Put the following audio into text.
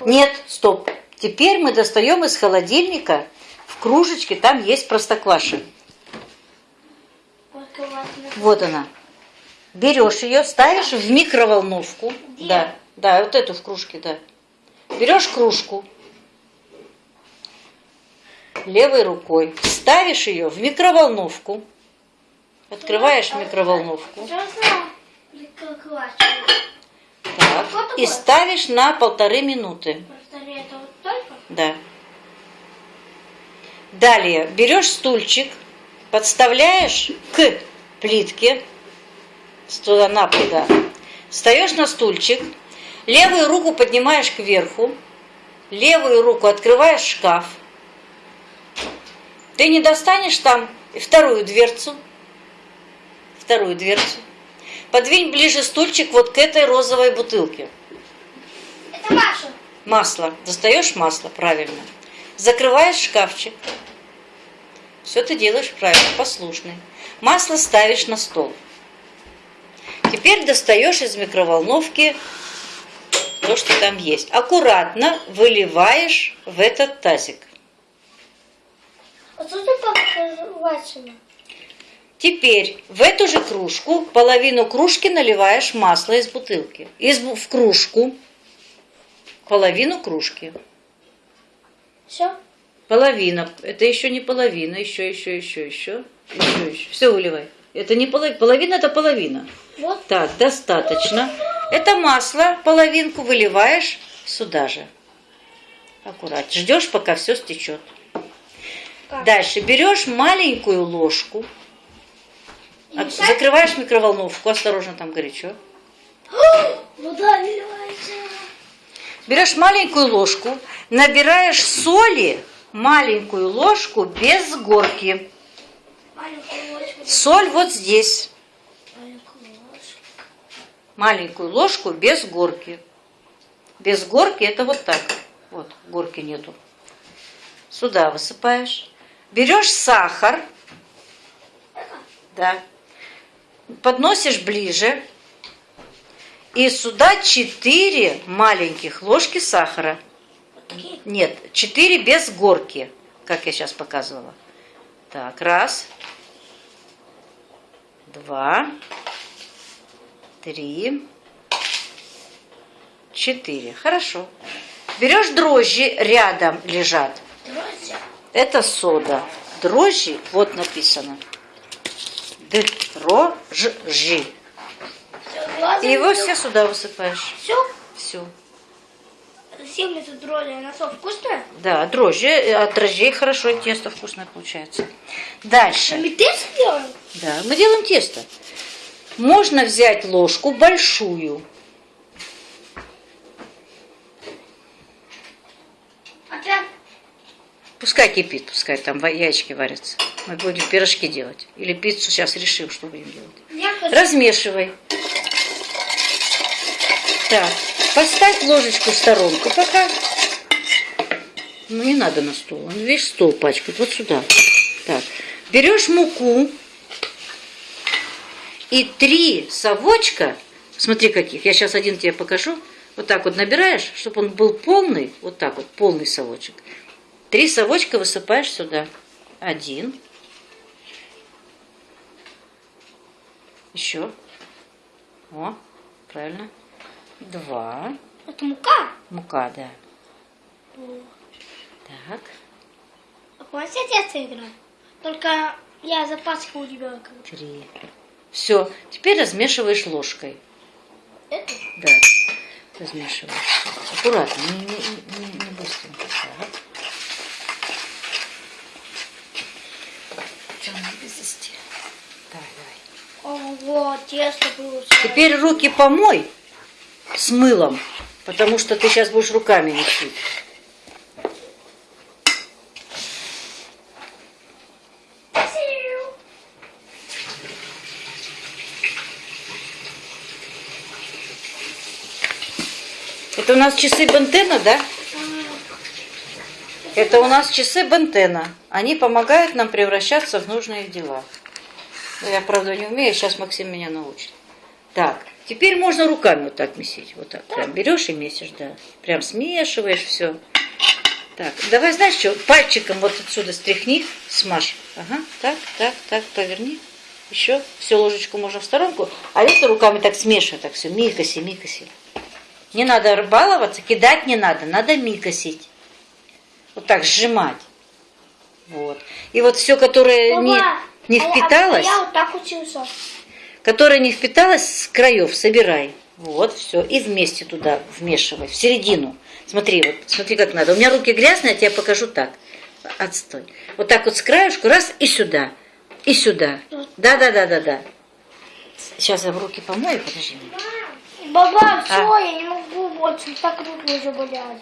Нет, стоп. Теперь мы достаем из холодильника в кружечке, там есть простокваша. Вот она. Берешь ее, ставишь в микроволновку. Где? Да, да, вот эту в кружке, да. Берешь кружку левой рукой, ставишь ее в микроволновку, открываешь микроволновку, так, Вот и ставишь на полторы минуты. Просто это вот только? Да. Далее берешь стульчик, подставляешь к плитке, туда на да. Встаешь на стульчик, левую руку поднимаешь кверху, левую руку открываешь шкаф. Ты не достанешь там вторую дверцу, вторую дверцу. Подвинь ближе стульчик вот к этой розовой бутылке. Это Маша. Масло. Достаешь масло, правильно. Закрываешь шкафчик. Все ты делаешь правильно, послушный. Масло ставишь на стол. Теперь достаешь из микроволновки то, что там есть. Аккуратно выливаешь в этот тазик. А лачина? Теперь в эту же кружку половину кружки наливаешь масло из бутылки. Из, в кружку половину кружки. Все? Половина. Это еще не половина. Еще, еще, еще, еще. Еще, еще. Все выливай. Это не половина. Половина это половина. Вот. Так, достаточно. Это масло, половинку выливаешь сюда же. Аккуратно. Ждешь, пока все стечет. Как? Дальше берешь маленькую ложку, Мешать? закрываешь микроволновку, осторожно, там горячо. Вода наливается. Берешь маленькую ложку, набираешь соли, маленькую ложку без горки. Соль вот здесь. Маленькую ложку без горки. Без горки это вот так. Вот, горки нету. Сюда высыпаешь. Берешь сахар. Да. Подносишь ближе. И сюда 4 маленьких ложки сахара. Нет, 4 без горки, как я сейчас показывала. Так, раз, два, три, четыре. Хорошо. Берешь дрожжи, рядом лежат. Друзья. Это сода. Дрожжи, вот написано. Дрожжи. И его все сюда высыпаешь. Все? Все. 70 дрожжей. Она что, вкусная? Да, дрожжи, э, от дрожжей хорошо тесто вкусное получается. Дальше. Мы тест делаем? Да, мы делаем тесто. Можно взять ложку большую. Опять? Пускай кипит, пускай там яички варятся. Мы будем пирожки делать. Или пиццу сейчас решим, что будем делать. Хочу. Размешивай. Так, поставь ложечку в сторонку пока. Ну, не надо на стол. Он весь стол пачкает. Вот сюда. Так, берешь муку и три совочка, смотри каких, я сейчас один тебе покажу, вот так вот набираешь, чтобы он был полный, вот так вот, полный совочек. Три совочка высыпаешь сюда. Один. Еще. О, правильно. Два. Это мука? Мука, да. Так. А помните, я тесто играю? Только я запачкал у ребенка. Три. Все. Теперь размешиваешь ложкой. Это? Да. Размешиваешь. Аккуратно, не, не, не, не быстренько. Так. Что надо везти? Давай, Ого, тесто получилось. Теперь руки помой с мылом, потому что ты сейчас будешь руками месить. Это у нас часы Бентена, да? Это у нас часы Бентена. Они помогают нам превращаться в нужные дела. Ну, Я, правда, не умею, сейчас Максим меня научит. Так, Теперь можно руками вот так месить. Вот так. Прям берешь и месишь, да. Прям смешиваешь все. Так, давай, знаешь что, пальчиком вот отсюда стряхни, смажь. Ага, так, так, так, поверни. Еще, все, ложечку можно в сторонку. А это руками так смешивай, так все, микоси, микоси. Не надо баловаться, кидать не надо, надо микосить. Вот так сжимать. Вот. И вот все, которое Мама, не а я- а впиталось, Я вот так учился. которое не впиталось с краев, собирай. Вот, все. И вместе туда вмешивай, в середину. Смотри, вот, смотри, как надо. У меня руки грязные, я тебе покажу так. Отстой. Вот так вот с краешку, раз, и сюда. И сюда. Да, да, да, да, да. Сейчас я в руки помою, подожди. Баба, все, А. я не могу больше, так руки уже болят.